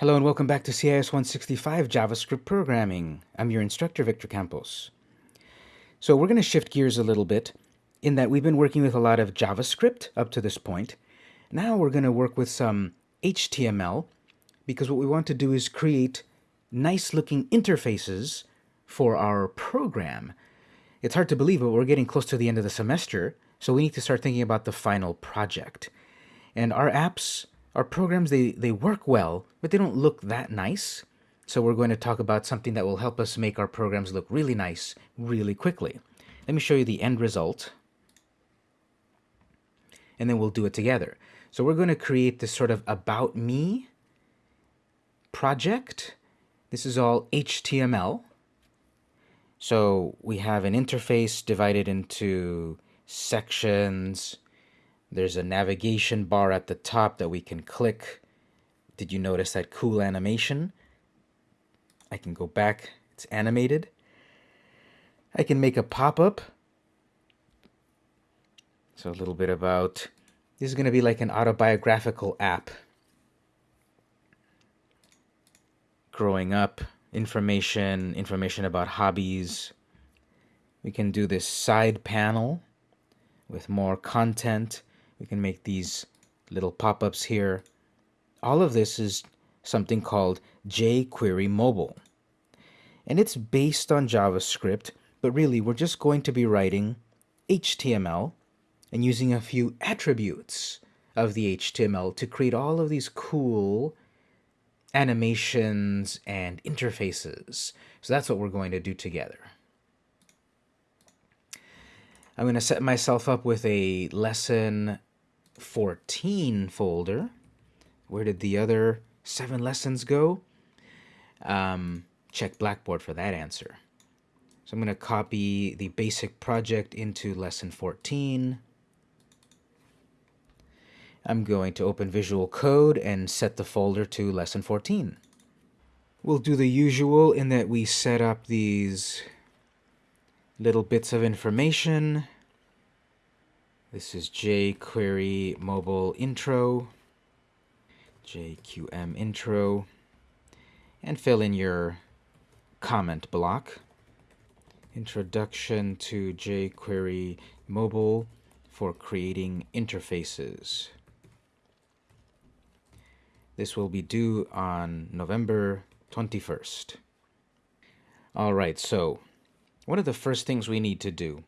Hello and welcome back to CIS 165 JavaScript Programming. I'm your instructor, Victor Campos. So we're going to shift gears a little bit in that we've been working with a lot of JavaScript up to this point. Now we're going to work with some HTML because what we want to do is create nice looking interfaces for our program. It's hard to believe, but we're getting close to the end of the semester, so we need to start thinking about the final project. And our apps our programs, they, they work well, but they don't look that nice. So we're going to talk about something that will help us make our programs look really nice really quickly. Let me show you the end result. And then we'll do it together. So we're going to create this sort of About Me project. This is all HTML. So we have an interface divided into sections, there's a navigation bar at the top that we can click. Did you notice that cool animation? I can go back. It's animated. I can make a pop-up. So a little bit about, this is going to be like an autobiographical app. Growing up, information, information about hobbies. We can do this side panel with more content. We can make these little pop-ups here. All of this is something called jQuery Mobile. And it's based on JavaScript, but really we're just going to be writing HTML and using a few attributes of the HTML to create all of these cool animations and interfaces. So that's what we're going to do together. I'm going to set myself up with a lesson 14 folder. Where did the other seven lessons go? Um, check Blackboard for that answer. So I'm going to copy the basic project into lesson 14. I'm going to open Visual Code and set the folder to lesson 14. We'll do the usual in that we set up these little bits of information. This is jQuery mobile intro, JQM intro, and fill in your comment block. Introduction to jQuery mobile for creating interfaces. This will be due on November 21st. All right, so one of the first things we need to do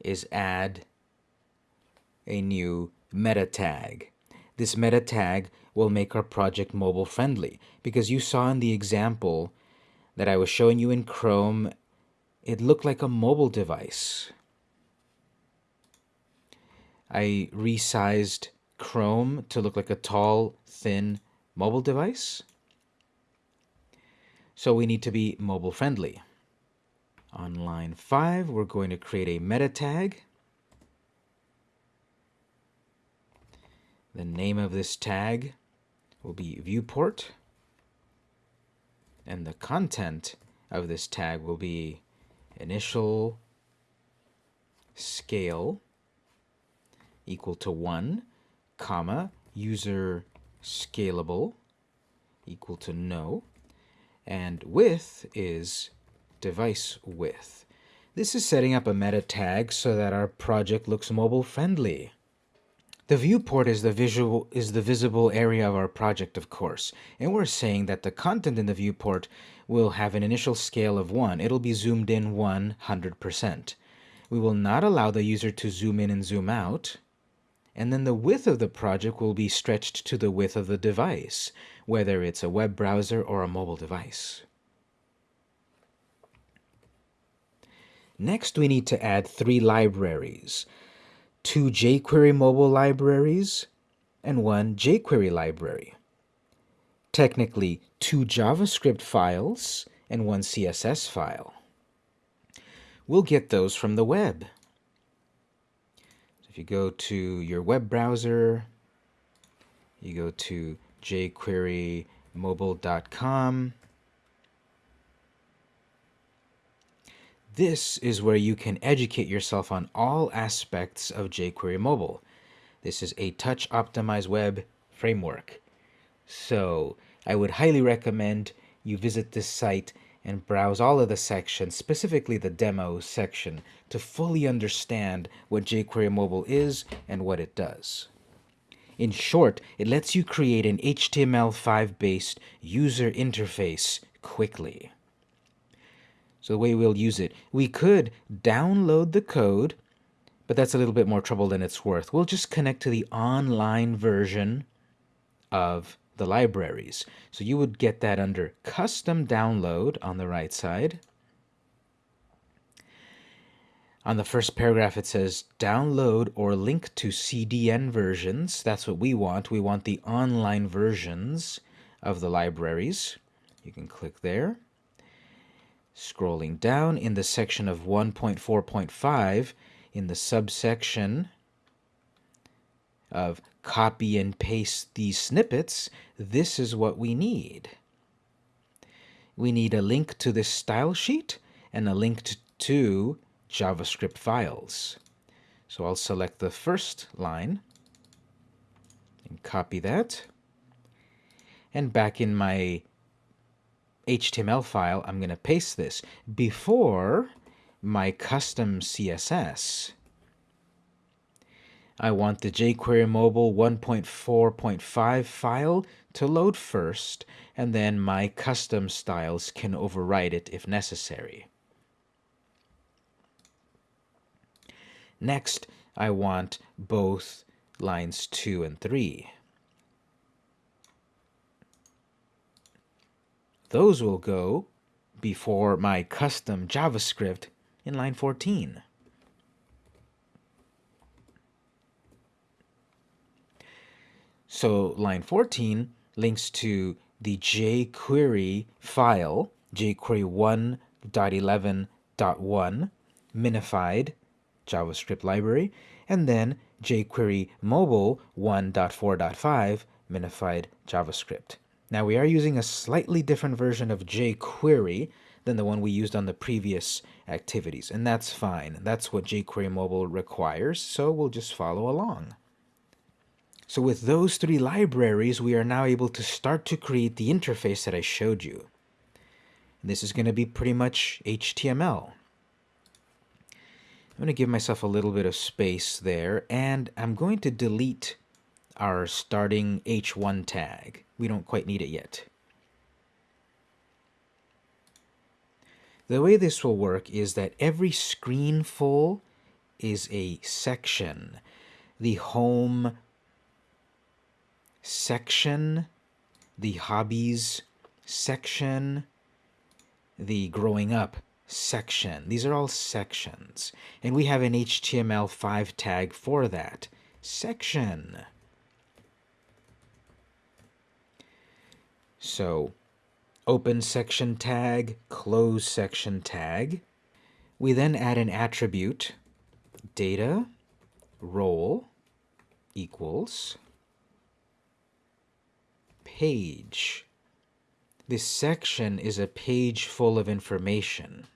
is add a new meta tag. This meta tag will make our project mobile friendly because you saw in the example that I was showing you in Chrome, it looked like a mobile device. I resized Chrome to look like a tall, thin mobile device. So we need to be mobile friendly. On line 5, we're going to create a meta tag. The name of this tag will be viewport. And the content of this tag will be initial scale equal to 1, comma, user scalable equal to no, and width is device width. This is setting up a meta tag so that our project looks mobile friendly. The viewport is the visual is the visible area of our project, of course, and we're saying that the content in the viewport will have an initial scale of 1. It'll be zoomed in 100%. We will not allow the user to zoom in and zoom out. And then the width of the project will be stretched to the width of the device, whether it's a web browser or a mobile device. Next, we need to add three libraries two jQuery mobile libraries, and one jQuery library. Technically, two JavaScript files and one CSS file. We'll get those from the web. So if you go to your web browser, you go to jQuerymobile.com, This is where you can educate yourself on all aspects of jQuery Mobile. This is a touch-optimized web framework. So I would highly recommend you visit this site and browse all of the sections, specifically the demo section, to fully understand what jQuery Mobile is and what it does. In short, it lets you create an HTML5 based user interface quickly. So the way we'll use it, we could download the code, but that's a little bit more trouble than it's worth. We'll just connect to the online version of the libraries. So you would get that under custom download on the right side. On the first paragraph, it says download or link to CDN versions. That's what we want. We want the online versions of the libraries. You can click there. Scrolling down in the section of 1.4.5, in the subsection of copy and paste these snippets, this is what we need. We need a link to this style sheet and a link to JavaScript files. So I'll select the first line and copy that. And back in my HTML file, I'm going to paste this before my custom CSS. I want the jQuery Mobile 1.4.5 file to load first, and then my custom styles can override it if necessary. Next, I want both lines 2 and 3. Those will go before my custom JavaScript in line 14. So line 14 links to the jQuery file, jQuery 1.11.1 minified JavaScript library, and then jQuery mobile 1.4.5 minified JavaScript. Now we are using a slightly different version of jQuery than the one we used on the previous activities, and that's fine. That's what jQuery mobile requires, so we'll just follow along. So with those three libraries, we are now able to start to create the interface that I showed you. This is going to be pretty much HTML. I'm going to give myself a little bit of space there, and I'm going to delete our starting h1 tag. We don't quite need it yet. The way this will work is that every screen full is a section. The home section, the hobbies section, the growing up section. These are all sections. And we have an HTML5 tag for that. Section. So, open section tag, close section tag. We then add an attribute, data role equals page. This section is a page full of information.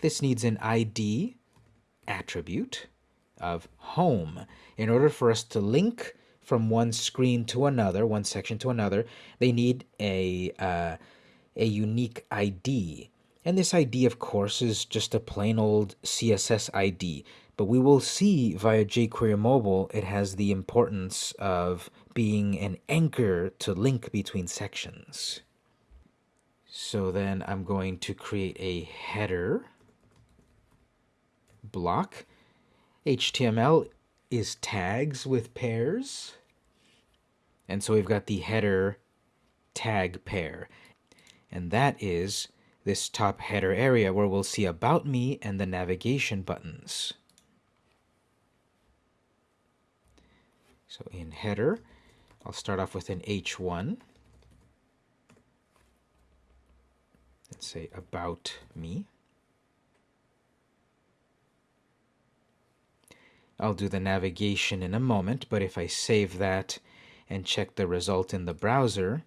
This needs an ID attribute of home. In order for us to link from one screen to another, one section to another, they need a, uh, a unique ID. And this ID, of course, is just a plain old CSS ID. But we will see via jQuery Mobile, it has the importance of being an anchor to link between sections. So then I'm going to create a header block. HTML is tags with pairs. And so we've got the header tag pair. And that is this top header area where we'll see About Me and the navigation buttons. So in header, I'll start off with an H1. Let's say About Me. I'll do the navigation in a moment, but if I save that and check the result in the browser,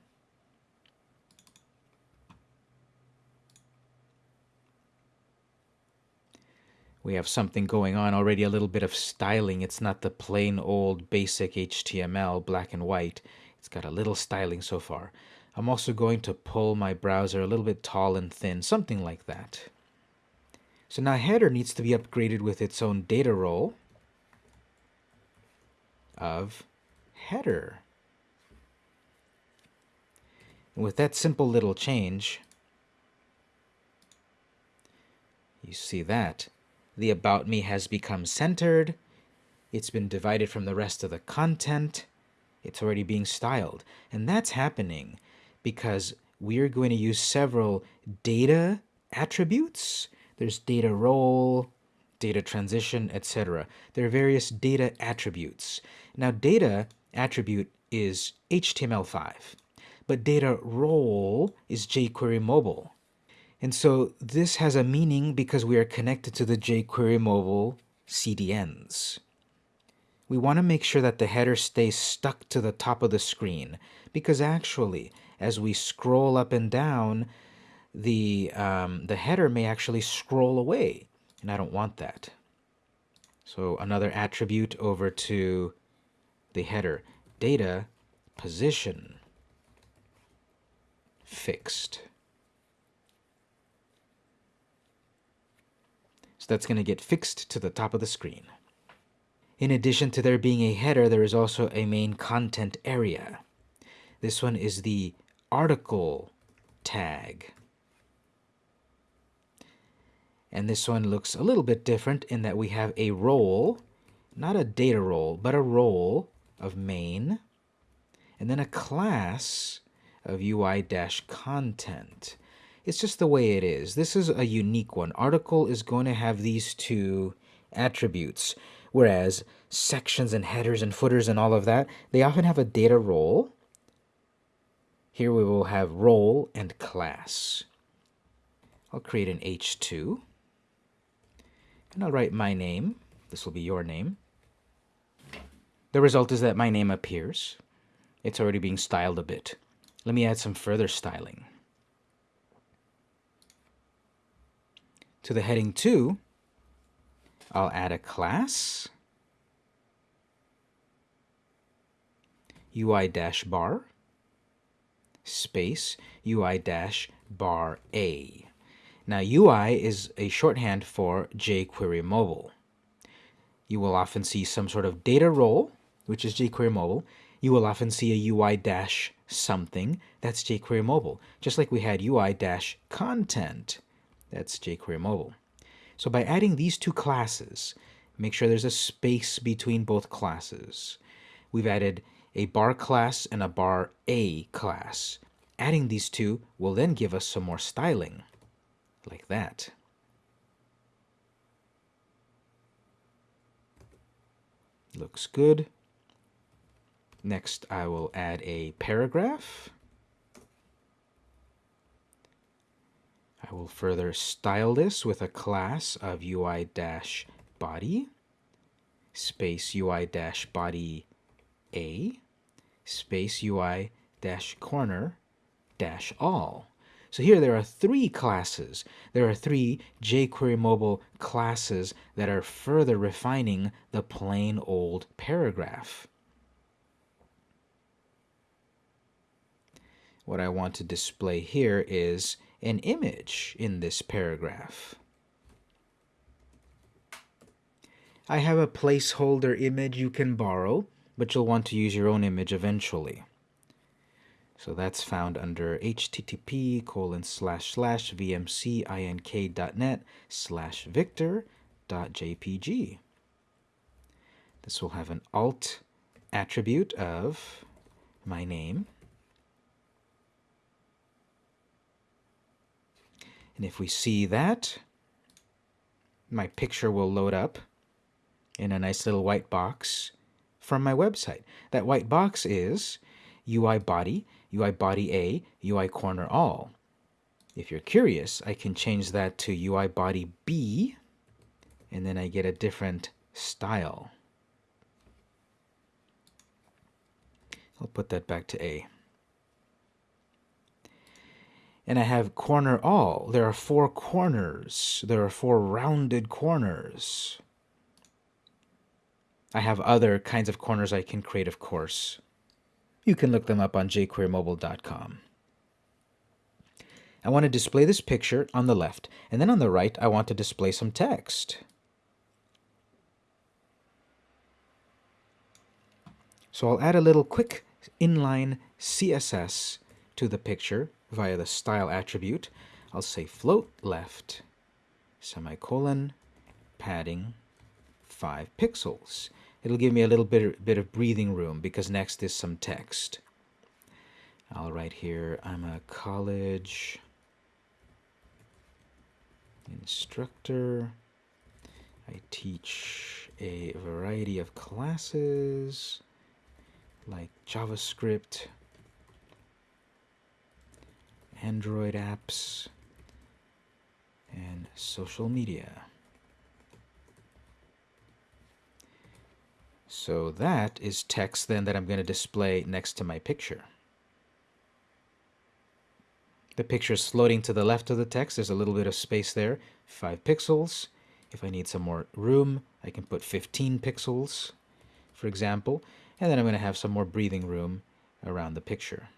we have something going on already, a little bit of styling. It's not the plain old basic HTML, black and white. It's got a little styling so far. I'm also going to pull my browser a little bit tall and thin, something like that. So now header needs to be upgraded with its own data role of header. And with that simple little change, you see that the About Me has become centered, it's been divided from the rest of the content, it's already being styled. And that's happening because we're going to use several data attributes. There's data role, data transition, etc. There are various data attributes. Now, data attribute is HTML5, but data role is jQuery mobile. And so this has a meaning because we are connected to the jQuery mobile CDNs. We want to make sure that the header stays stuck to the top of the screen because actually, as we scroll up and down, the, um, the header may actually scroll away, and I don't want that. So another attribute over to the header, data position fixed. So that's going to get fixed to the top of the screen. In addition to there being a header, there is also a main content area. This one is the article tag. And this one looks a little bit different in that we have a role, not a data role, but a role of main, and then a class of UI-content. It's just the way it is. This is a unique one. Article is going to have these two attributes, whereas sections and headers and footers and all of that, they often have a data role. Here we will have role and class. I'll create an H2, and I'll write my name. This will be your name. The result is that my name appears. It's already being styled a bit. Let me add some further styling. To the heading 2, I'll add a class, UI-bar, space, UI-bar A. Now UI is a shorthand for jQuery Mobile. You will often see some sort of data role, which is jQuery Mobile. You will often see a UI dash something, that's jQuery Mobile. Just like we had UI dash content, that's jQuery Mobile. So by adding these two classes, make sure there's a space between both classes. We've added a bar class and a bar A class. Adding these two will then give us some more styling, like that. Looks good. Next, I will add a paragraph. I will further style this with a class of UI-body, space UI-body A, space UI-corner dash all. So here there are three classes. There are three jQuery mobile classes that are further refining the plain old paragraph. What I want to display here is an image in this paragraph. I have a placeholder image you can borrow, but you'll want to use your own image eventually. So that's found under http colon slash slash vmcink.net slash victor.jpg. This will have an alt attribute of my name And if we see that, my picture will load up in a nice little white box from my website. That white box is UI body, UI body A, UI corner all. If you're curious, I can change that to UI body B, and then I get a different style. I'll put that back to A and I have corner all. There are four corners. There are four rounded corners. I have other kinds of corners I can create, of course. You can look them up on jQueryMobile.com. I want to display this picture on the left, and then on the right, I want to display some text. So I'll add a little quick inline CSS to the picture via the style attribute. I'll say float left, semicolon, padding, 5 pixels. It'll give me a little bit, bit of breathing room because next is some text. I'll write here, I'm a college instructor. I teach a variety of classes like JavaScript, Android apps, and social media. So that is text then that I'm going to display next to my picture. The picture is floating to the left of the text. There's a little bit of space there, 5 pixels. If I need some more room, I can put 15 pixels, for example. And then I'm going to have some more breathing room around the picture.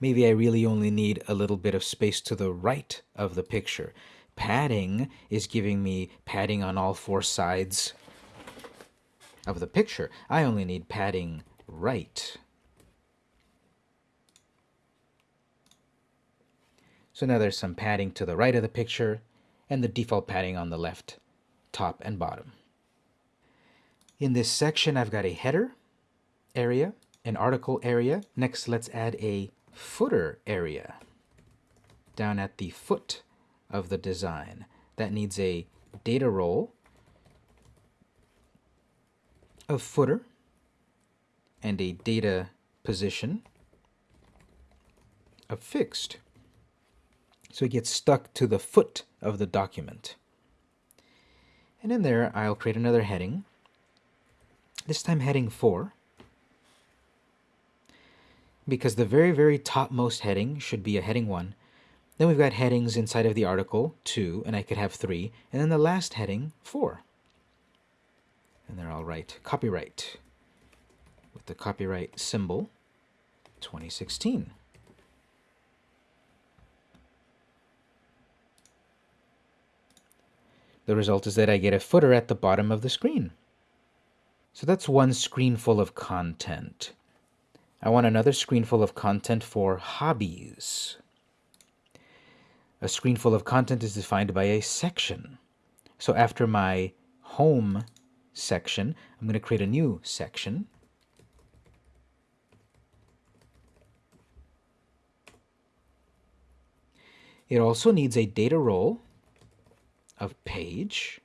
Maybe I really only need a little bit of space to the right of the picture. Padding is giving me padding on all four sides of the picture. I only need padding right. So now there's some padding to the right of the picture and the default padding on the left, top and bottom. In this section, I've got a header area, an article area. Next, let's add a footer area down at the foot of the design. That needs a data role of footer and a data position of fixed so it gets stuck to the foot of the document. And in there, I'll create another heading, this time heading 4, because the very, very topmost heading should be a heading 1. Then we've got headings inside of the article, 2, and I could have 3, and then the last heading, 4. And there I'll write copyright with the copyright symbol 2016. The result is that I get a footer at the bottom of the screen. So that's one screen full of content. I want another screen full of content for hobbies. A screen full of content is defined by a section. So after my home section, I'm going to create a new section. It also needs a data role of page,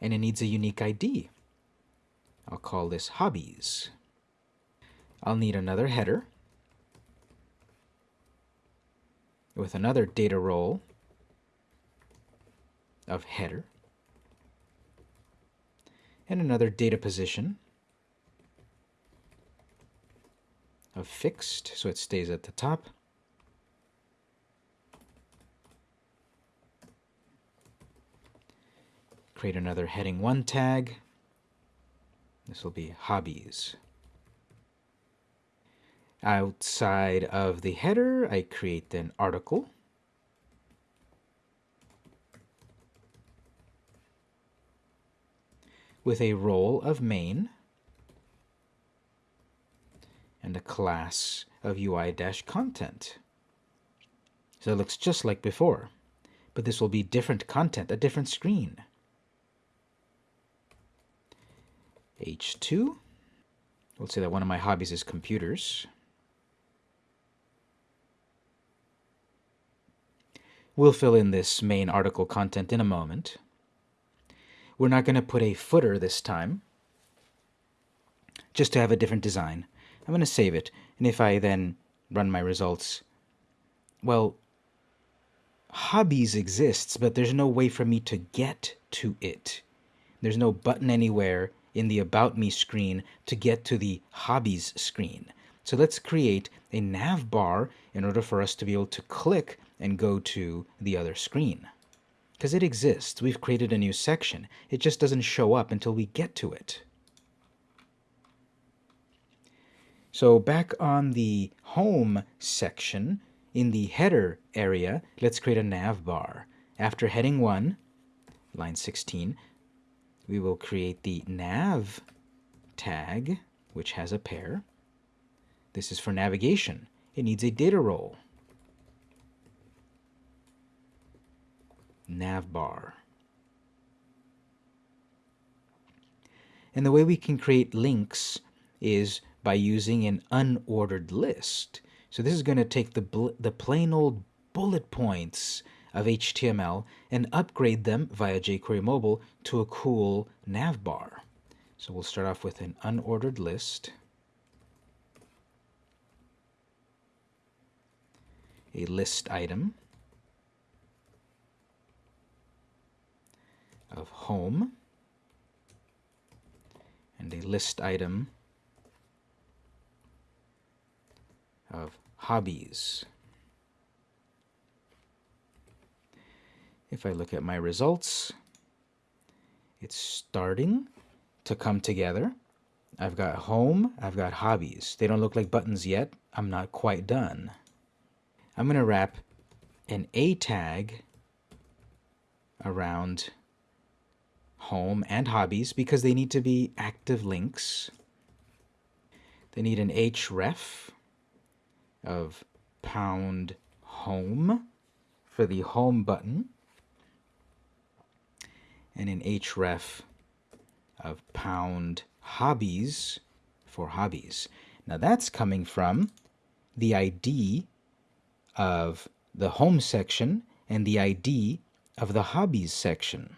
and it needs a unique ID. I'll call this hobbies. I'll need another header with another data role of header and another data position of fixed, so it stays at the top. create another heading 1 tag. This will be hobbies. Outside of the header, I create an article. with a role of main and a class of UI-content. So it looks just like before, but this will be different content, a different screen. H2. Let's say that one of my hobbies is computers. We'll fill in this main article content in a moment. We're not going to put a footer this time, just to have a different design. I'm going to save it, and if I then run my results, well, hobbies exists, but there's no way for me to get to it. There's no button anywhere in the About Me screen to get to the Hobbies screen. So let's create a nav bar in order for us to be able to click and go to the other screen. Because it exists. We've created a new section. It just doesn't show up until we get to it. So back on the home section, in the header area, let's create a nav bar. After heading 1, line 16, we will create the nav tag, which has a pair. This is for navigation. It needs a data role. Navbar. And the way we can create links is by using an unordered list. So this is going to take the, the plain old bullet points of HTML and upgrade them via jQuery Mobile to a cool navbar. So we'll start off with an unordered list. A list item of home and a list item of hobbies. If I look at my results, it's starting to come together. I've got home, I've got hobbies. They don't look like buttons yet. I'm not quite done. I'm going to wrap an A tag around home and hobbies because they need to be active links. They need an href of pound home for the home button and an href of pound hobbies for hobbies. Now that's coming from the ID of the home section and the ID of the hobbies section.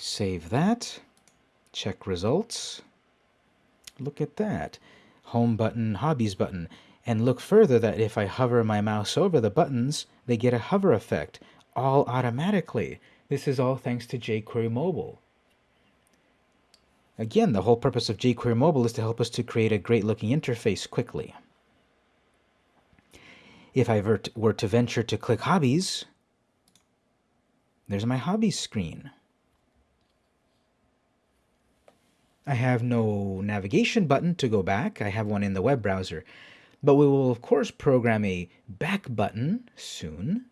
Save that, check results. Look at that. Home button, hobbies button. And look further that if I hover my mouse over the buttons, they get a hover effect, all automatically. This is all thanks to jQuery Mobile. Again, the whole purpose of jQuery Mobile is to help us to create a great looking interface quickly. If I were to venture to click Hobbies, there's my Hobbies screen. I have no navigation button to go back. I have one in the web browser. But we will, of course, program a back button soon.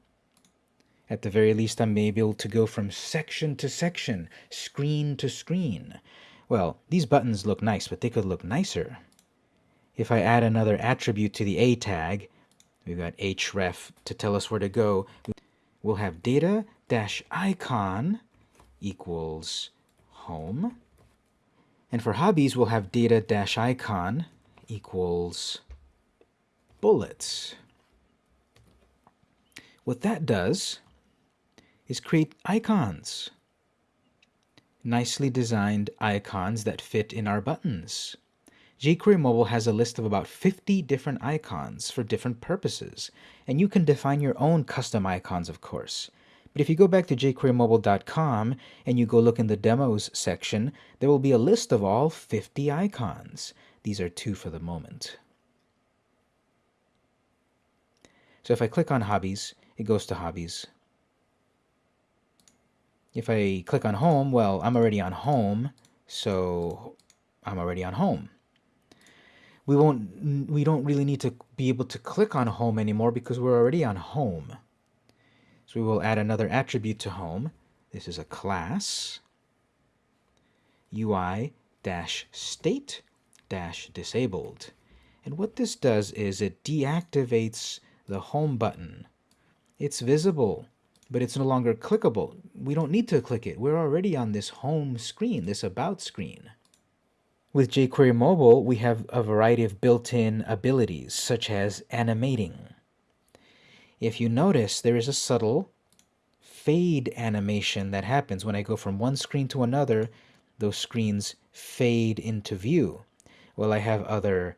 At the very least, I may be able to go from section to section, screen to screen. Well, these buttons look nice, but they could look nicer. If I add another attribute to the A tag, we've got href to tell us where to go. We'll have data-icon equals home. And for hobbies, we'll have data-icon equals bullets. What that does is create icons. Nicely designed icons that fit in our buttons. jQuery Mobile has a list of about 50 different icons for different purposes, and you can define your own custom icons, of course. But if you go back to jQueryMobile.com and you go look in the demos section, there will be a list of all 50 icons. These are two for the moment. So if I click on Hobbies, it goes to Hobbies. If I click on home, well, I'm already on home, so I'm already on home. We won't, we don't really need to be able to click on home anymore because we're already on home. So we will add another attribute to home. This is a class, UI dash state dash disabled. And what this does is it deactivates the home button. It's visible but it's no longer clickable. We don't need to click it. We're already on this home screen, this about screen. With jQuery Mobile, we have a variety of built-in abilities, such as animating. If you notice, there is a subtle fade animation that happens when I go from one screen to another, those screens fade into view. Well, I have other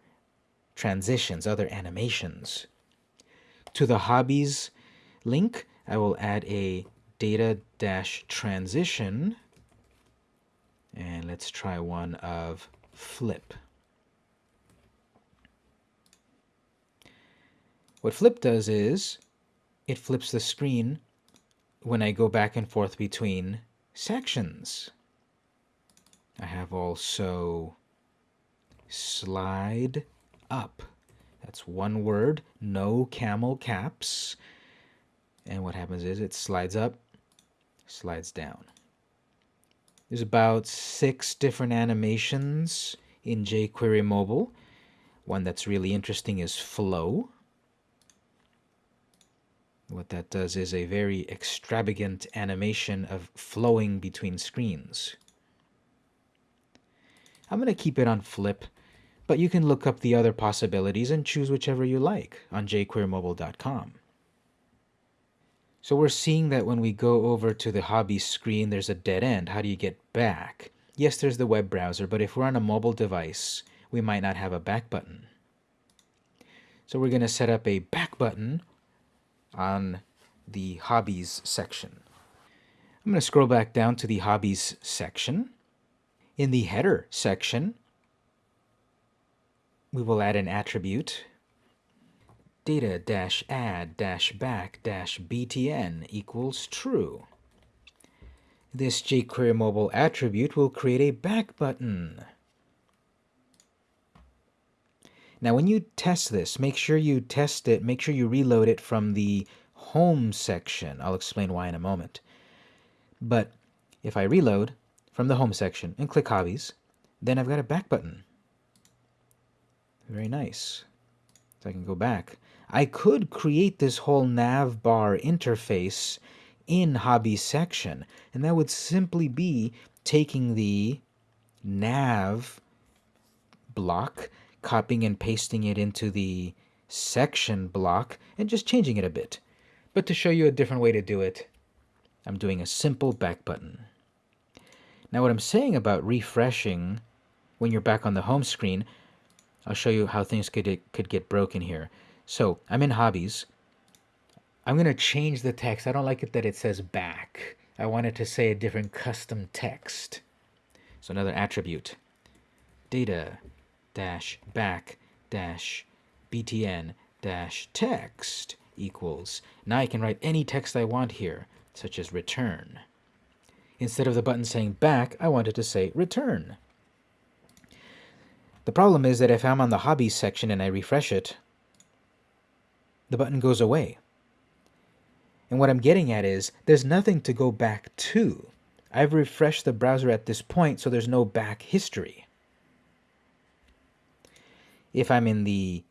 transitions, other animations. To the hobbies link, I will add a data dash transition and let's try one of flip. What flip does is it flips the screen when I go back and forth between sections. I have also slide up. That's one word, no camel caps. And what happens is it slides up, slides down. There's about six different animations in jQuery Mobile. One that's really interesting is flow. What that does is a very extravagant animation of flowing between screens. I'm going to keep it on flip, but you can look up the other possibilities and choose whichever you like on jQueryMobile.com. So we're seeing that when we go over to the hobby screen, there's a dead end. How do you get back? Yes, there's the web browser, but if we're on a mobile device, we might not have a back button. So we're going to set up a back button on the hobbies section. I'm going to scroll back down to the hobbies section. In the header section, we will add an attribute data-add-back-btn equals true. This jQuery mobile attribute will create a back button. Now when you test this, make sure you test it, make sure you reload it from the home section. I'll explain why in a moment. But if I reload from the home section and click hobbies, then I've got a back button. Very nice. So I can go back. I could create this whole nav bar interface in hobby section, and that would simply be taking the nav block, copying and pasting it into the section block, and just changing it a bit. But to show you a different way to do it, I'm doing a simple back button. Now what I'm saying about refreshing when you're back on the home screen, I'll show you how things could, could get broken here. So I'm in hobbies. I'm going to change the text. I don't like it that it says back. I want it to say a different custom text. So another attribute, data dash back dash btn dash text equals. Now I can write any text I want here, such as return. Instead of the button saying back, I want it to say return. The problem is that if I'm on the hobbies section and I refresh it, the button goes away. And what I'm getting at is there's nothing to go back to. I've refreshed the browser at this point, so there's no back history. If I'm in the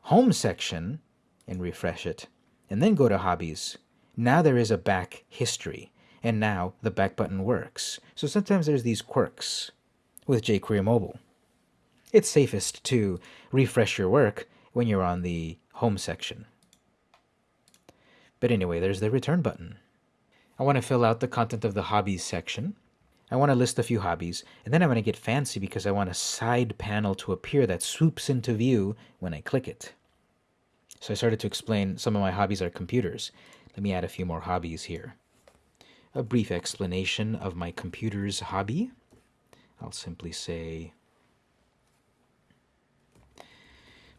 home section and refresh it, and then go to hobbies, now there is a back history, and now the back button works. So sometimes there's these quirks with jQuery Mobile. It's safest to refresh your work when you're on the home section. But anyway, there's the return button. I want to fill out the content of the hobbies section. I want to list a few hobbies, and then I'm going to get fancy because I want a side panel to appear that swoops into view when I click it. So I started to explain some of my hobbies are computers. Let me add a few more hobbies here. A brief explanation of my computer's hobby. I'll simply say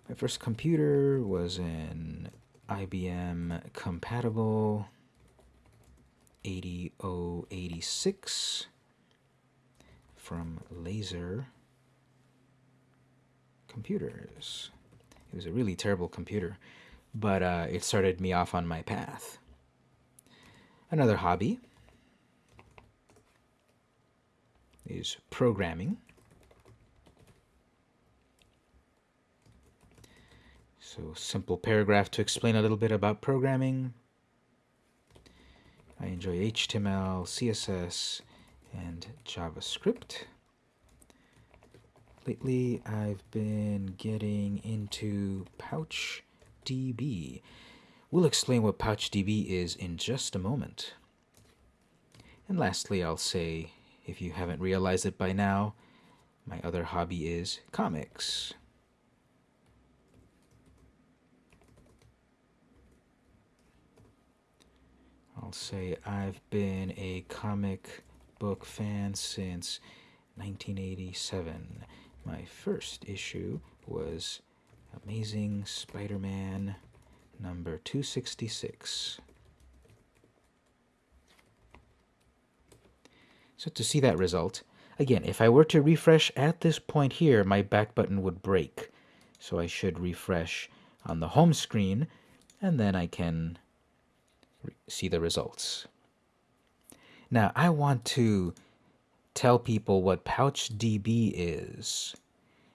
My first computer was an IBM compatible 8086 from Laser Computers. It was a really terrible computer, but uh, it started me off on my path. Another hobby is programming. So simple paragraph to explain a little bit about programming. I enjoy HTML, CSS, and JavaScript. Lately, I've been getting into PouchDB. We'll explain what PouchDB is in just a moment. And lastly, I'll say, if you haven't realized it by now, my other hobby is comics. I'll say I've been a comic book fan since 1987. My first issue was Amazing Spider-Man number 266. So to see that result, again, if I were to refresh at this point here, my back button would break. So I should refresh on the home screen and then I can see the results. Now I want to tell people what PouchDB is.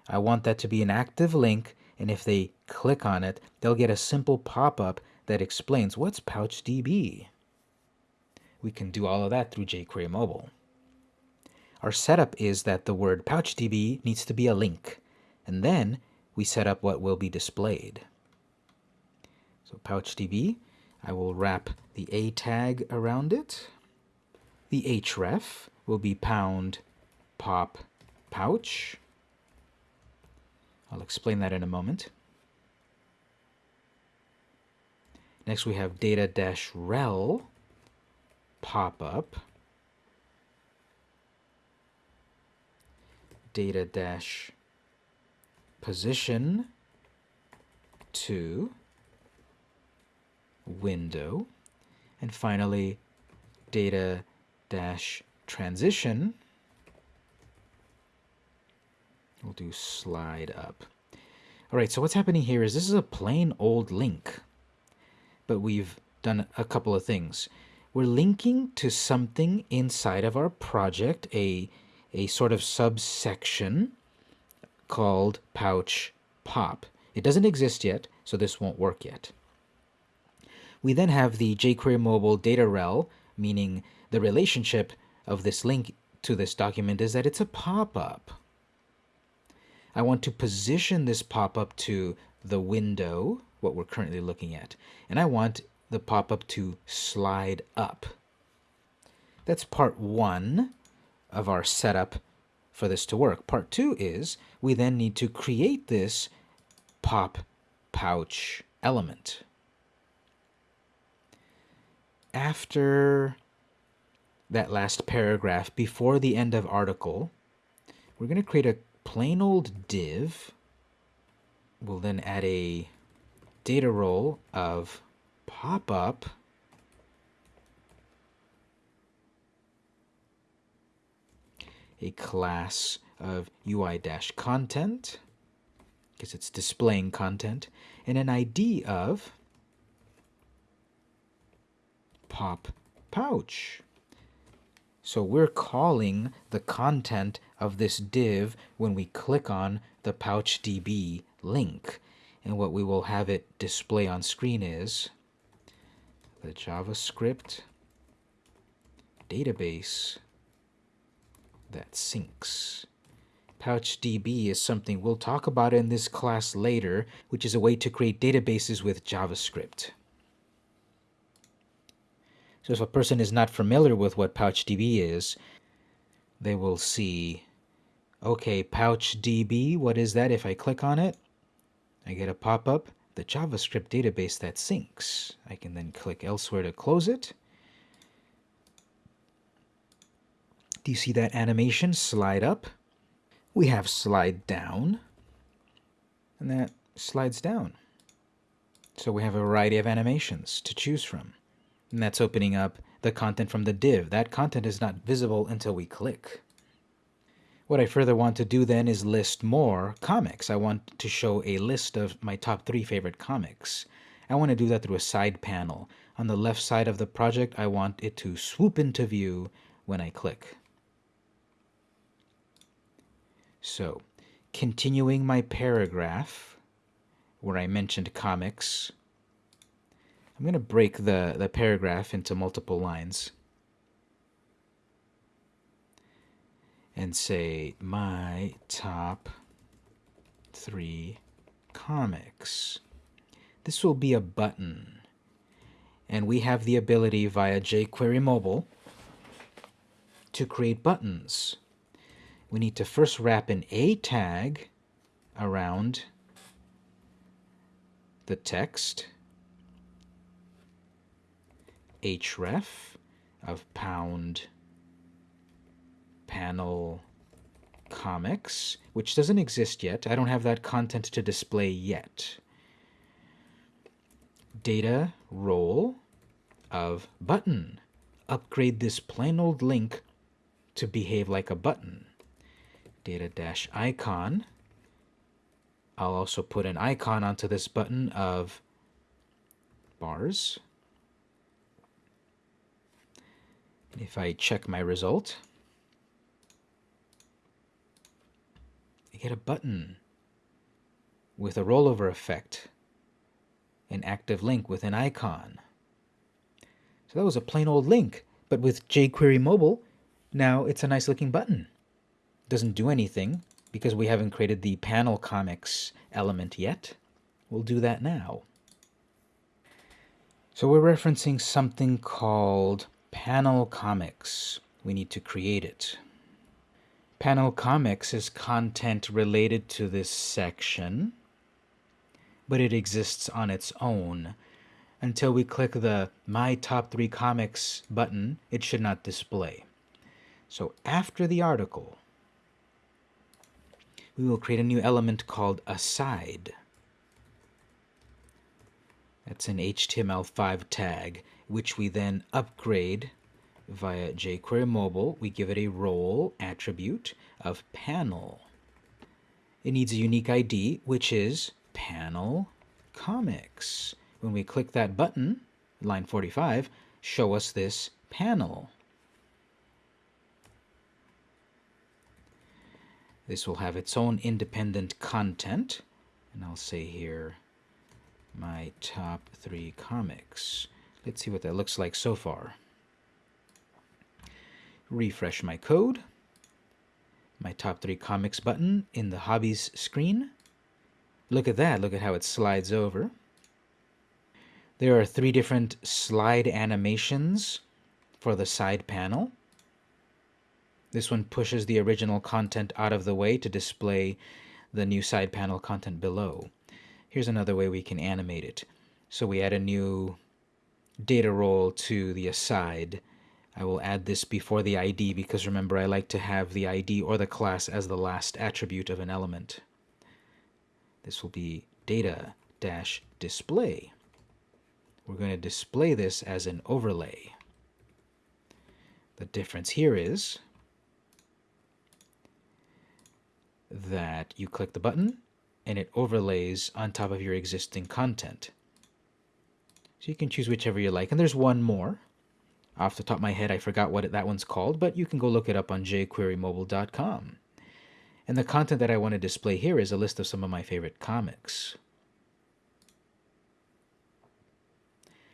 I want that to be an active link and if they click on it, they'll get a simple pop-up that explains what's PouchDB. We can do all of that through jQuery Mobile. Our setup is that the word PouchDB needs to be a link, and then we set up what will be displayed. So PouchDB, I will wrap the A tag around it. The href will be pound pop pouch. I'll explain that in a moment. Next we have data-rel pop-up. Data dash position to window and finally data dash transition We'll do slide up. All right, so what's happening here is this is a plain old link, but we've done a couple of things. We're linking to something inside of our project, a, a sort of subsection called pouch pop. It doesn't exist yet, so this won't work yet. We then have the jQuery mobile data rel, meaning the relationship of this link to this document is that it's a pop-up. I want to position this pop-up to the window, what we're currently looking at, and I want the pop-up to slide up. That's part one of our setup for this to work. Part two is we then need to create this pop pouch element. After that last paragraph, before the end of article, we're going to create a plain old div. We'll then add a data role of pop-up a class of UI-content because it's displaying content and an ID of pop pouch. So we're calling the content of this div when we click on the PouchDB link. And what we will have it display on screen is the JavaScript database that syncs. PouchDB is something we'll talk about in this class later, which is a way to create databases with JavaScript. So if a person is not familiar with what PouchDB is, they will see, okay, PouchDB, what is that? If I click on it, I get a pop-up, the JavaScript database that syncs. I can then click elsewhere to close it. Do you see that animation slide up? We have slide down, and that slides down. So we have a variety of animations to choose from. And that's opening up the content from the div. That content is not visible until we click. What I further want to do then is list more comics. I want to show a list of my top three favorite comics. I want to do that through a side panel. On the left side of the project, I want it to swoop into view when I click. So, continuing my paragraph where I mentioned comics, I'm going to break the, the paragraph into multiple lines and say my top three comics. This will be a button. And we have the ability via jQuery Mobile to create buttons. We need to first wrap an A tag around the text href of pound panel comics, which doesn't exist yet. I don't have that content to display yet. Data role of button. Upgrade this plain old link to behave like a button. Data dash icon I'll also put an icon onto this button of bars. If I check my result, I get a button with a rollover effect, an active link with an icon. So that was a plain old link, but with jQuery Mobile, now it's a nice looking button. Doesn't do anything because we haven't created the panel comics element yet. We'll do that now. So we're referencing something called panel comics. We need to create it. Panel comics is content related to this section, but it exists on its own. Until we click the My Top 3 Comics button, it should not display. So after the article, we will create a new element called aside. That's an HTML5 tag, which we then upgrade via jQuery Mobile. We give it a role attribute of panel. It needs a unique ID, which is panel comics. When we click that button, line 45, show us this panel. This will have its own independent content. And I'll say here, my top three comics. Let's see what that looks like so far. Refresh my code. My top three comics button in the hobbies screen. Look at that. Look at how it slides over. There are three different slide animations for the side panel. This one pushes the original content out of the way to display the new side panel content below. Here's another way we can animate it. So we add a new data role to the aside. I will add this before the ID because remember I like to have the ID or the class as the last attribute of an element. This will be data dash display. We're going to display this as an overlay. The difference here is that you click the button and it overlays on top of your existing content. So you can choose whichever you like. And there's one more. Off the top of my head, I forgot what that one's called, but you can go look it up on jQueryMobile.com. And the content that I want to display here is a list of some of my favorite comics.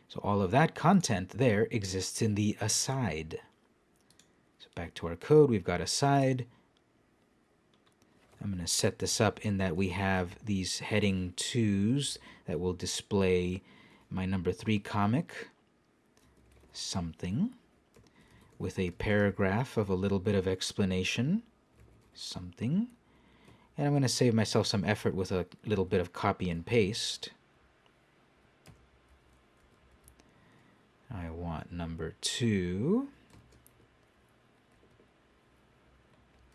So all of that content there exists in the aside. So back to our code, we've got aside. I'm going to set this up in that we have these heading twos that will display my number three comic, something, with a paragraph of a little bit of explanation, something. And I'm going to save myself some effort with a little bit of copy and paste. I want number two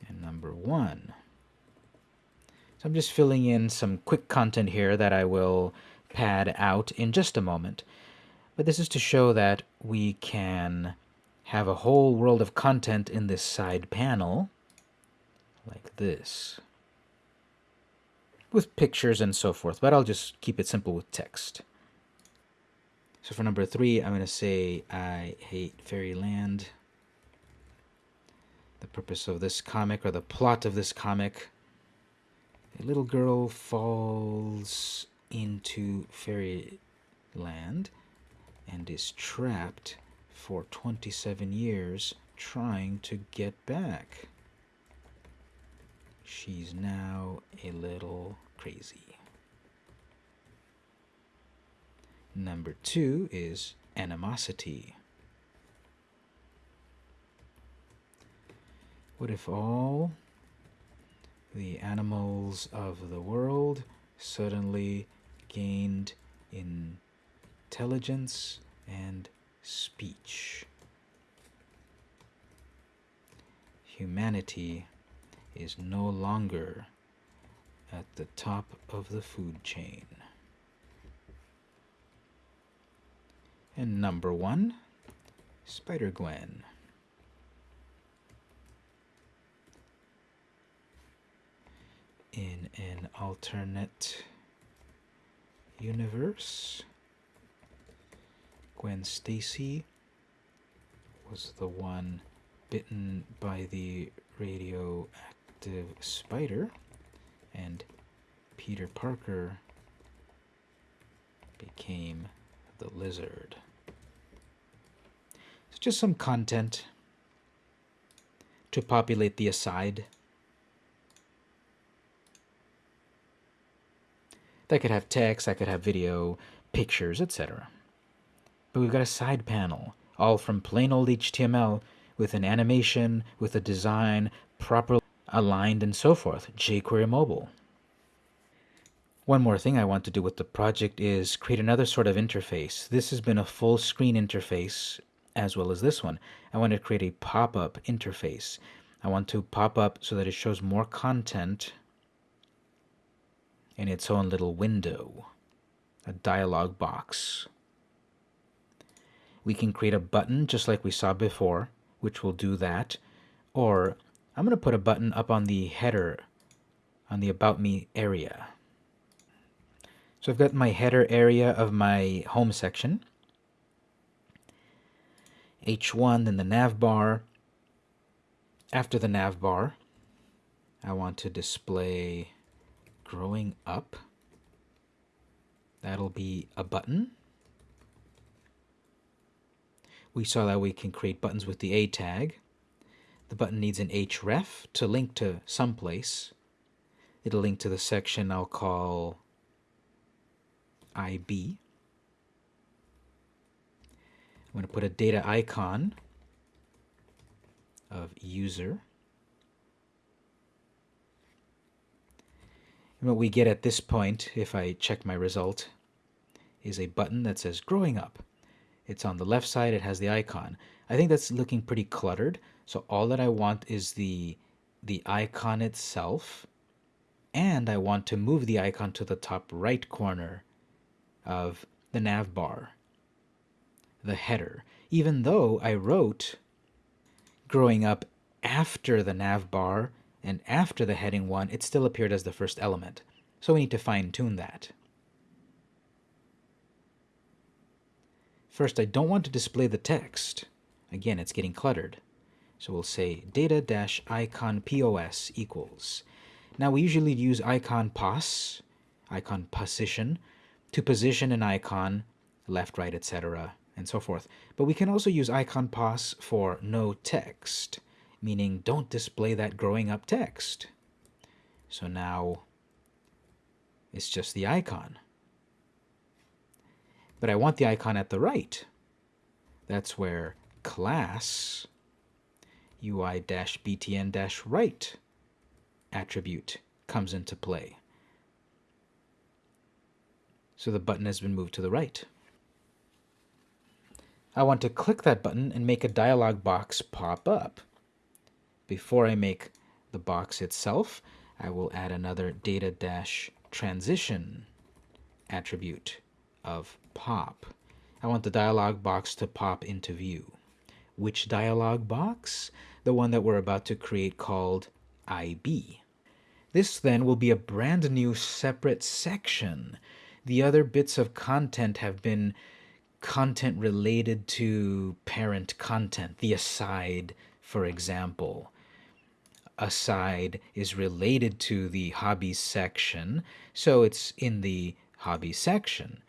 and number one. So I'm just filling in some quick content here that I will pad out in just a moment. But this is to show that we can have a whole world of content in this side panel, like this, with pictures and so forth, but I'll just keep it simple with text. So for number three, I'm going to say, I hate fairyland. The purpose of this comic, or the plot of this comic, a little girl falls into fairyland and is trapped for 27 years trying to get back. She's now a little crazy. Number two is animosity. What if all the animals of the world suddenly gained in intelligence and speech. Humanity is no longer at the top of the food chain. And number one, Spider Gwen. in an alternate universe, Gwen Stacy was the one bitten by the radioactive spider, and Peter Parker became the lizard. It's just some content to populate the aside. That could have text, that could have video, pictures, etc. But we've got a side panel, all from plain old HTML with an animation, with a design, properly aligned, and so forth. jQuery Mobile. One more thing I want to do with the project is create another sort of interface. This has been a full screen interface as well as this one. I want to create a pop-up interface. I want to pop up so that it shows more content in its own little window, a dialog box. We can create a button just like we saw before, which will do that. Or I'm going to put a button up on the header, on the About Me area. So I've got my header area of my home section. H1, then the nav bar. After the nav bar, I want to display growing up. That'll be a button. We saw that we can create buttons with the A tag. The button needs an href to link to someplace. It'll link to the section I'll call IB. I'm going to put a data icon of user. And what we get at this point, if I check my result, is a button that says growing up. It's on the left side, it has the icon. I think that's looking pretty cluttered, so all that I want is the, the icon itself, and I want to move the icon to the top right corner of the nav bar, the header, even though I wrote growing up after the nav bar and after the heading 1, it still appeared as the first element. So we need to fine tune that. First, I don't want to display the text. Again, it's getting cluttered. So we'll say data-icon pos equals. Now we usually use icon pos, icon position, to position an icon left, right, etc., and so forth. But we can also use icon pos for no text, meaning don't display that growing up text. So now it's just the icon. But I want the icon at the right. That's where class UI-btn-right attribute comes into play. So the button has been moved to the right. I want to click that button and make a dialog box pop up. Before I make the box itself, I will add another data dash transition attribute of pop. I want the dialog box to pop into view. Which dialog box? The one that we're about to create called IB. This then will be a brand new separate section the other bits of content have been content related to parent content, the aside, for example. Aside is related to the hobbies section, so it's in the hobby section.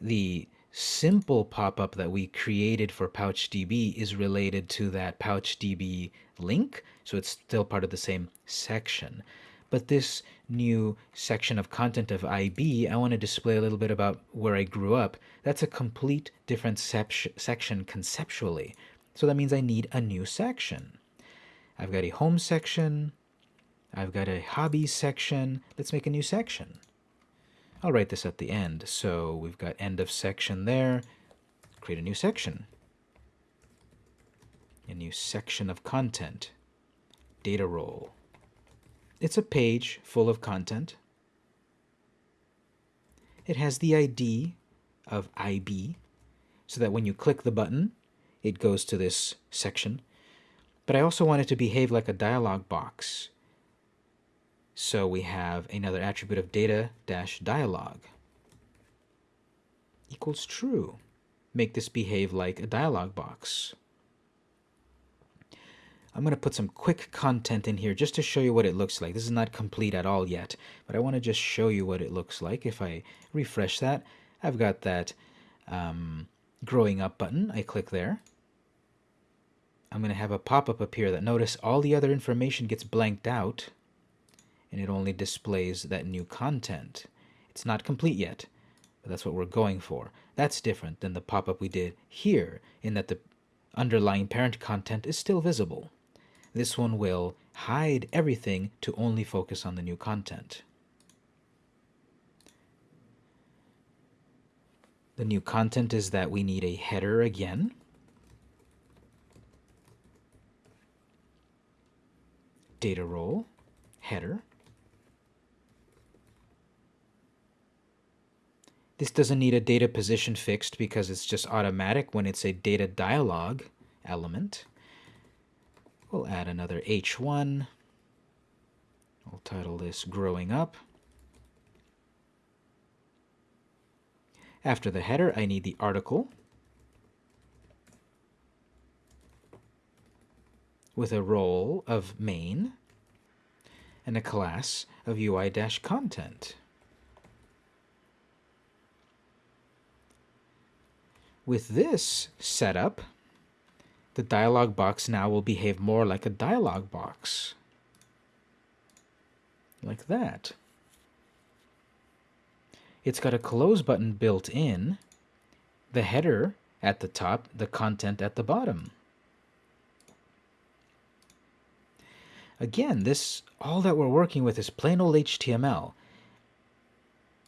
The simple pop-up that we created for PouchDB is related to that PouchDB link, so it's still part of the same section. But this new section of content of IB, I want to display a little bit about where I grew up. That's a complete different section conceptually. So that means I need a new section. I've got a home section. I've got a hobbies section. Let's make a new section. I'll write this at the end. So we've got end of section there. Create a new section. A new section of content. Data role. It's a page full of content. It has the ID of IB, so that when you click the button, it goes to this section. But I also want it to behave like a dialog box. So we have another attribute of data dash dialog equals true. Make this behave like a dialog box. I'm going to put some quick content in here just to show you what it looks like. This is not complete at all yet, but I want to just show you what it looks like. If I refresh that, I've got that um, growing up button. I click there. I'm going to have a pop-up appear that notice all the other information gets blanked out and it only displays that new content. It's not complete yet, but that's what we're going for. That's different than the pop-up we did here in that the underlying parent content is still visible. This one will hide everything to only focus on the new content. The new content is that we need a header again. Data role, header. This doesn't need a data position fixed because it's just automatic when it's a data dialog element. We'll add another H1. We'll title this Growing Up. After the header, I need the article with a role of main and a class of UI-content. With this setup, the dialog box now will behave more like a dialog box. Like that. It's got a close button built in, the header at the top, the content at the bottom. Again, this all that we're working with is plain old HTML.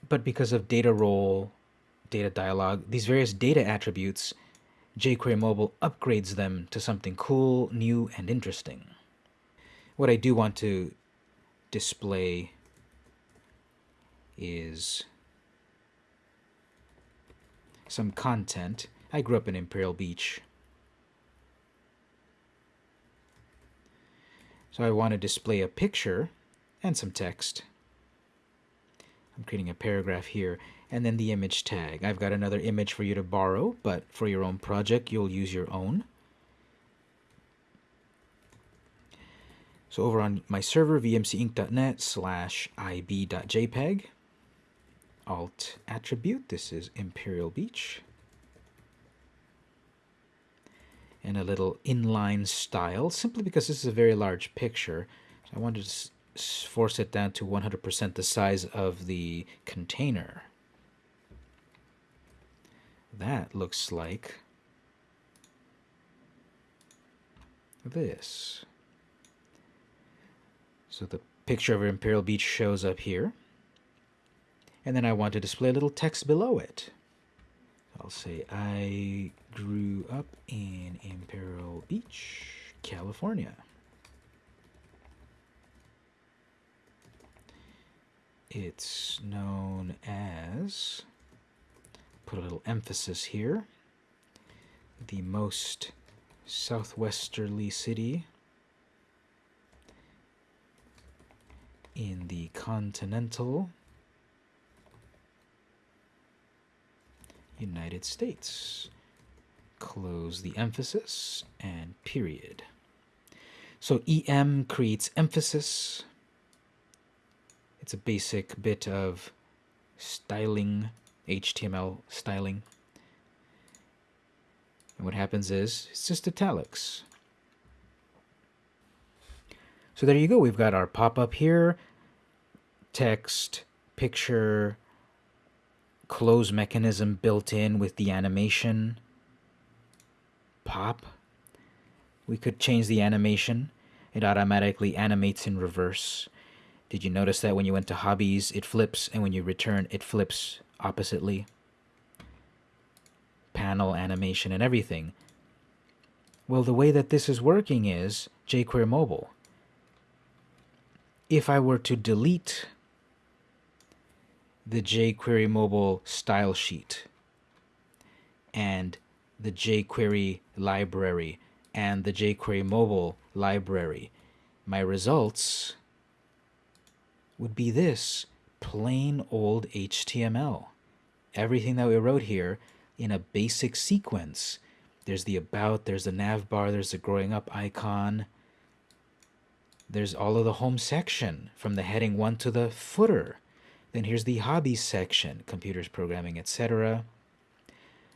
But because of data role, data dialog, these various data attributes jQuery Mobile upgrades them to something cool, new, and interesting. What I do want to display is some content. I grew up in Imperial Beach. So I want to display a picture and some text. I'm creating a paragraph here and then the image tag. I've got another image for you to borrow, but for your own project, you'll use your own. So over on my server, vmcinc.net slash ib.jpg, alt attribute, this is Imperial Beach, and a little inline style, simply because this is a very large picture. I wanted to force it down to 100% the size of the container. That looks like this. So the picture of Imperial Beach shows up here. And then I want to display a little text below it. I'll say, I grew up in Imperial Beach, California. It's known as put a little emphasis here. The most southwesterly city in the continental United States. Close the emphasis and period. So EM creates emphasis. It's a basic bit of styling HTML styling. And what happens is, it's just italics. So there you go. We've got our pop-up here, text, picture, close mechanism built in with the animation, pop. We could change the animation. It automatically animates in reverse. Did you notice that when you went to hobbies, it flips, and when you return, it flips oppositely. Panel animation and everything. Well, the way that this is working is jQuery Mobile. If I were to delete the jQuery Mobile style sheet and the jQuery library and the jQuery Mobile library, my results would be this plain old HTML. Everything that we wrote here in a basic sequence. There's the about, there's the nav bar, there's the growing up icon. There's all of the home section from the heading 1 to the footer. Then here's the hobbies section, computers, programming, etc.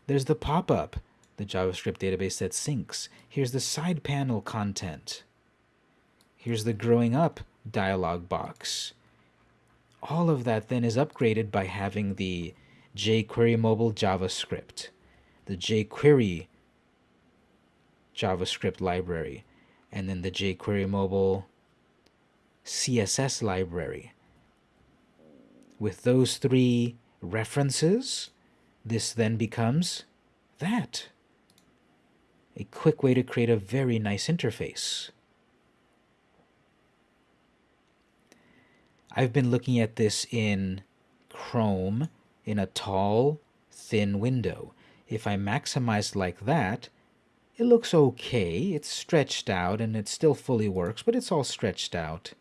There's the pop-up, the JavaScript database that syncs. Here's the side panel content. Here's the growing up dialog box. All of that then is upgraded by having the jQuery mobile JavaScript, the jQuery JavaScript library, and then the jQuery mobile CSS library. With those three references, this then becomes that. A quick way to create a very nice interface. I've been looking at this in Chrome in a tall, thin window. If I maximize like that, it looks okay. It's stretched out and it still fully works, but it's all stretched out.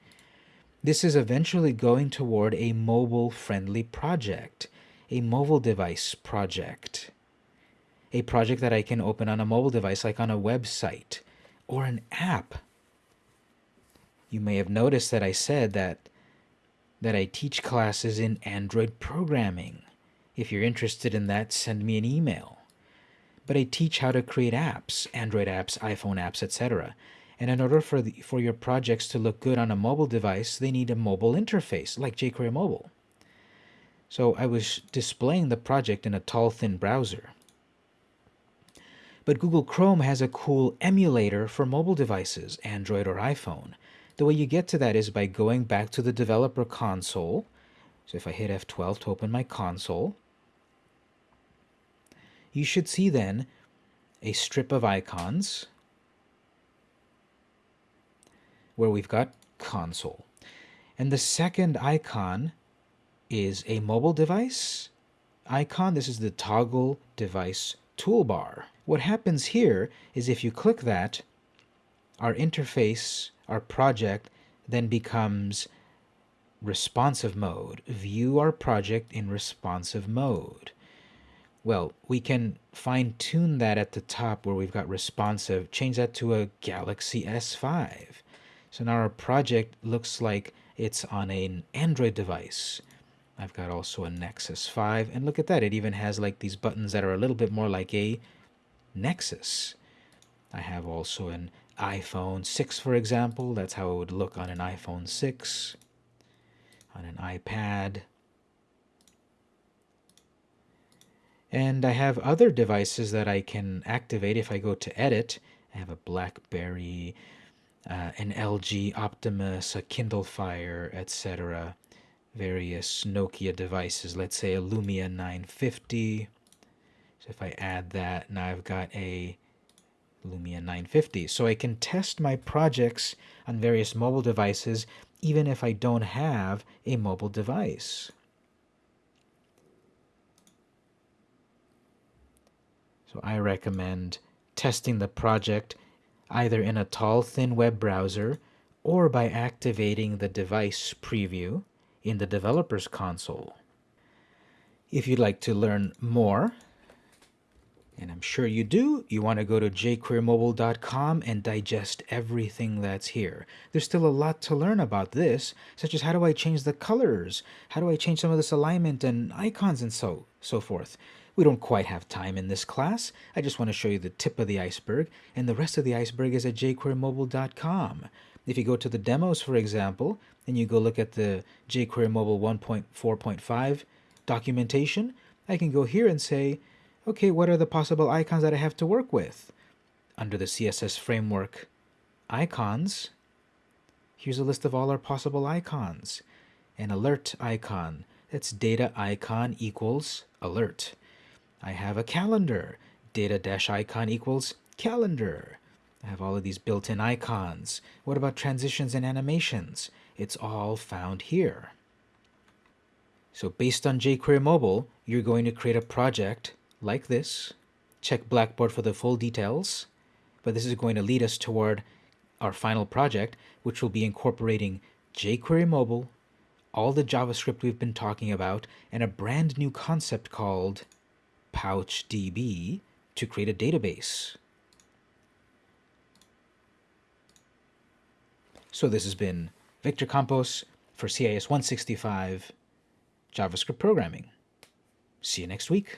This is eventually going toward a mobile-friendly project, a mobile device project, a project that I can open on a mobile device like on a website or an app. You may have noticed that I said that that I teach classes in Android programming. If you're interested in that, send me an email. But I teach how to create apps, Android apps, iPhone apps, etc. And in order for, the, for your projects to look good on a mobile device, they need a mobile interface, like jQuery Mobile. So I was displaying the project in a tall, thin browser. But Google Chrome has a cool emulator for mobile devices, Android or iPhone. The way you get to that is by going back to the developer console. So if I hit F12 to open my console, you should see then a strip of icons where we've got console. And the second icon is a mobile device icon. This is the toggle device toolbar. What happens here is if you click that, our interface, our project, then becomes responsive mode. View our project in responsive mode. Well, we can fine tune that at the top where we've got responsive, change that to a Galaxy S5. So now our project looks like it's on an Android device. I've got also a Nexus 5, and look at that, it even has like these buttons that are a little bit more like a Nexus. I have also an iPhone 6, for example. That's how it would look on an iPhone 6, on an iPad. And I have other devices that I can activate if I go to edit. I have a BlackBerry, uh, an LG Optimus, a Kindle Fire, etc. Various Nokia devices, let's say a Lumia 950. So if I add that, now I've got a Lumia 950. So I can test my projects on various mobile devices even if I don't have a mobile device. So I recommend testing the project either in a tall, thin web browser or by activating the device preview in the developer's console. If you'd like to learn more, and I'm sure you do, you want to go to jquerymobile.com and digest everything that's here. There's still a lot to learn about this, such as how do I change the colors? How do I change some of this alignment and icons and so, so forth? We don't quite have time in this class. I just want to show you the tip of the iceberg, and the rest of the iceberg is at jQueryMobile.com. If you go to the demos, for example, and you go look at the jQuery Mobile 1.4.5 documentation, I can go here and say, okay, what are the possible icons that I have to work with? Under the CSS framework icons, here's a list of all our possible icons. An alert icon, that's data icon equals alert. I have a calendar. Data dash icon equals calendar. I have all of these built-in icons. What about transitions and animations? It's all found here. So based on jQuery Mobile, you're going to create a project like this. Check Blackboard for the full details. But this is going to lead us toward our final project, which will be incorporating jQuery Mobile all the JavaScript we've been talking about, and a brand new concept called PouchDB to create a database. So this has been Victor Campos for CIS 165 JavaScript programming. See you next week.